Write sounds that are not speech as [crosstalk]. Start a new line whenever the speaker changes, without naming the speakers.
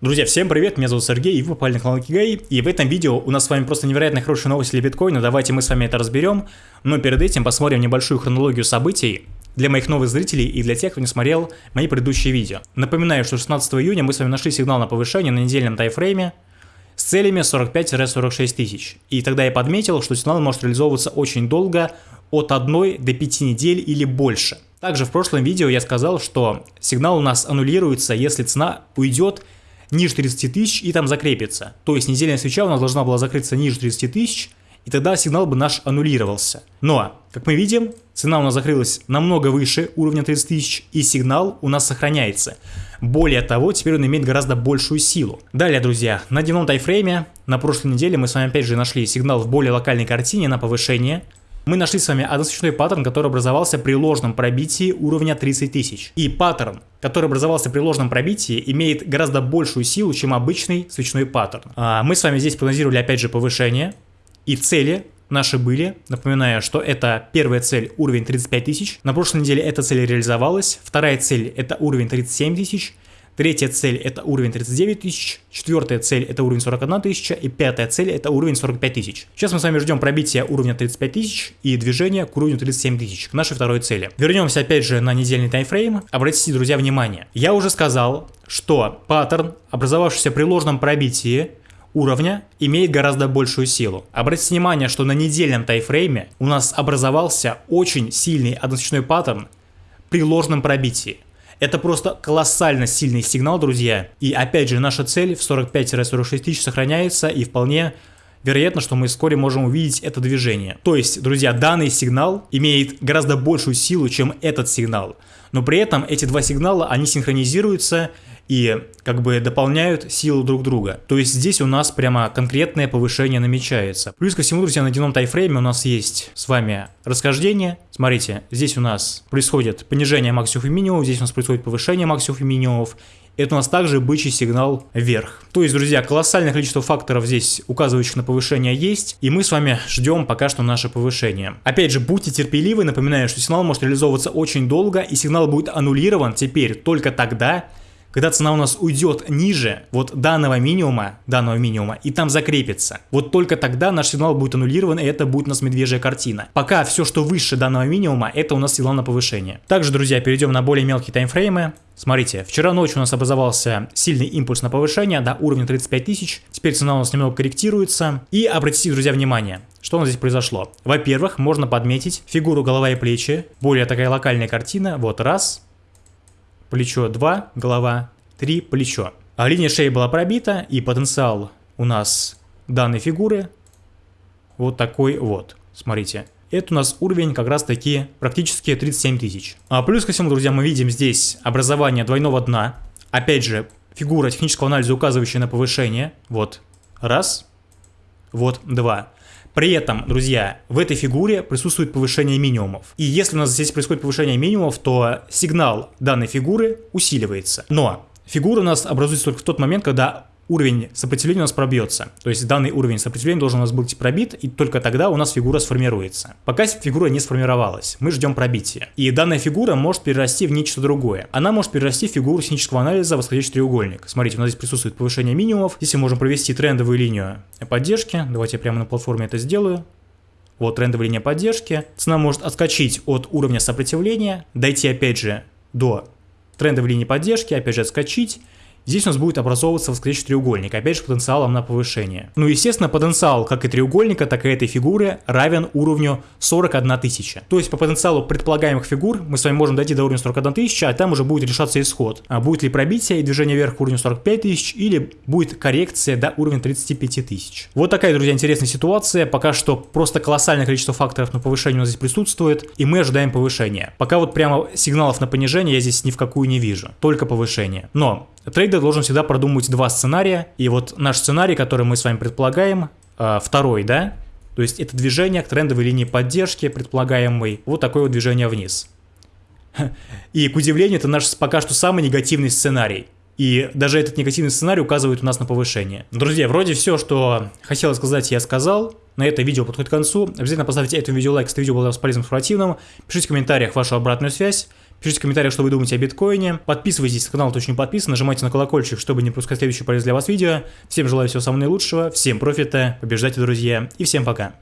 Друзья, всем привет, меня зовут Сергей, и вы попали на канал Кигай, и в этом видео у нас с вами просто невероятно хорошие новости для биткоина, давайте мы с вами это разберем, но перед этим посмотрим небольшую хронологию событий для моих новых зрителей и для тех, кто не смотрел мои предыдущие видео. Напоминаю, что 16 июня мы с вами нашли сигнал на повышение на недельном тайфрейме с целями 45-46 тысяч, и тогда я подметил, что сигнал может реализовываться очень долго, от 1 до 5 недель или больше. Также в прошлом видео я сказал, что сигнал у нас аннулируется, если цена уйдет ниже 30 тысяч и там закрепится. То есть недельная свеча у нас должна была закрыться ниже 30 тысяч, и тогда сигнал бы наш аннулировался. Но, как мы видим, цена у нас закрылась намного выше уровня 30 тысяч, и сигнал у нас сохраняется. Более того, теперь он имеет гораздо большую силу. Далее, друзья, на дневном тайфрейме на прошлой неделе мы с вами опять же нашли сигнал в более локальной картине на повышение мы нашли с вами односвечной паттерн, который образовался при ложном пробитии уровня 30 тысяч. И паттерн, который образовался при ложном пробитии, имеет гораздо большую силу, чем обычный свечной паттерн. А мы с вами здесь прогнозировали опять же повышение, и цели наши были. Напоминаю, что это первая цель уровень 35 тысяч. На прошлой неделе эта цель реализовалась. Вторая цель это уровень 37 тысяч. Третья цель это уровень 39 тысяч, четвертая цель это уровень 41 тысяча и пятая цель это уровень 45 тысяч. Сейчас мы с вами ждем пробития уровня 35 тысяч и движения к уровню 37 тысяч, к нашей второй цели. Вернемся опять же на недельный таймфрейм. Обратите, друзья, внимание. Я уже сказал, что паттерн, образовавшийся при ложном пробитии, уровня имеет гораздо большую силу. Обратите внимание, что на недельном тайфрейме у нас образовался очень сильный односвечной паттерн при ложном пробитии. Это просто колоссально сильный сигнал, друзья. И опять же, наша цель в 45-46 тысяч сохраняется и вполне вероятно, что мы вскоре можем увидеть это движение. То есть, друзья, данный сигнал имеет гораздо большую силу, чем этот сигнал. Но при этом эти два сигнала, они синхронизируются и как бы дополняют силу друг друга. То есть здесь у нас прямо конкретное повышение намечается. Плюс ко всему, друзья, на дневном тайфрейме у нас есть с вами расхождение. Смотрите, здесь у нас происходит понижение максимумов и минимумов, здесь у нас происходит повышение максимумов и минимумов. Это у нас также бычий сигнал вверх. То есть, друзья, колоссальное количество факторов здесь, указывающих на повышение, есть. И мы с вами ждем пока что наше повышение. Опять же, будьте терпеливы. Напоминаю, что сигнал может реализовываться очень долго. И сигнал будет аннулирован теперь только тогда, когда цена у нас уйдет ниже вот данного минимума, данного минимума, и там закрепится. Вот только тогда наш сигнал будет аннулирован, и это будет у нас медвежья картина. Пока все, что выше данного минимума, это у нас сигнал на повышение. Также, друзья, перейдем на более мелкие таймфреймы. Смотрите, вчера ночью у нас образовался сильный импульс на повышение до уровня 35 тысяч. Теперь цена у нас немного корректируется. И обратите, друзья, внимание, что у нас здесь произошло. Во-первых, можно подметить фигуру голова и плечи. Более такая локальная картина. Вот раз, плечо 2, голова 3, плечо. А линия шеи была пробита, и потенциал у нас данной фигуры вот такой вот. Смотрите. Это у нас уровень как раз таки практически 37 тысяч. А плюс ко всему, друзья, мы видим здесь образование двойного дна. Опять же, фигура технического анализа, указывающая на повышение. Вот раз, вот два. При этом, друзья, в этой фигуре присутствует повышение минимумов. И если у нас здесь происходит повышение минимумов, то сигнал данной фигуры усиливается. Но фигура у нас образуется только в тот момент, когда уровень сопротивления у нас пробьется. То есть данный уровень сопротивления должен у нас быть пробит, и только тогда у нас фигура сформируется. Пока фигура не сформировалась, мы ждем пробития. И данная фигура может перерасти в нечто другое. Она может перерасти в фигуру технического анализа восходящий треугольник. Смотрите, у нас здесь присутствует повышение минимумов. Здесь мы можем провести трендовую линию поддержки. Давайте я прямо на платформе это сделаю. Вот трендовая линия поддержки. Цена может отскочить от уровня сопротивления, дойти опять же до трендовой линии поддержки, опять же отскочить Здесь у нас будет образовываться восходящий треугольник, опять же потенциалом на повышение. Ну естественно потенциал как и треугольника, так и этой фигуры равен уровню 41 тысяча. То есть по потенциалу предполагаемых фигур мы с вами можем дойти до уровня 41 тысяча, а там уже будет решаться исход. А будет ли пробитие и движение вверх к уровню 45 тысяч или будет коррекция до уровня 35 тысяч. Вот такая, друзья, интересная ситуация. Пока что просто колоссальное количество факторов на повышение у нас здесь присутствует, и мы ожидаем повышения. Пока вот прямо сигналов на понижение я здесь ни в какую не вижу, только повышение. Но Трейдер должен всегда продумать два сценария, и вот наш сценарий, который мы с вами предполагаем, э, второй, да, то есть это движение к трендовой линии поддержки, предполагаемой, вот такое вот движение вниз. [laughs] И, к удивлению, это наш пока что самый негативный сценарий. И даже этот негативный сценарий указывает у нас на повышение. Друзья, вроде все, что хотел сказать, я сказал. На это видео подходит к концу. Обязательно поставьте этому видео лайк, если видео было для вас полезным, информативным. Пишите в комментариях вашу обратную связь. Пишите в комментариях, что вы думаете о биткоине. Подписывайтесь на канал, кто еще не подписан, нажимайте на колокольчик, чтобы не пропускать следующее полезное для вас видео. Всем желаю всего самого наилучшего, всем профита, побеждайте, друзья, и всем пока.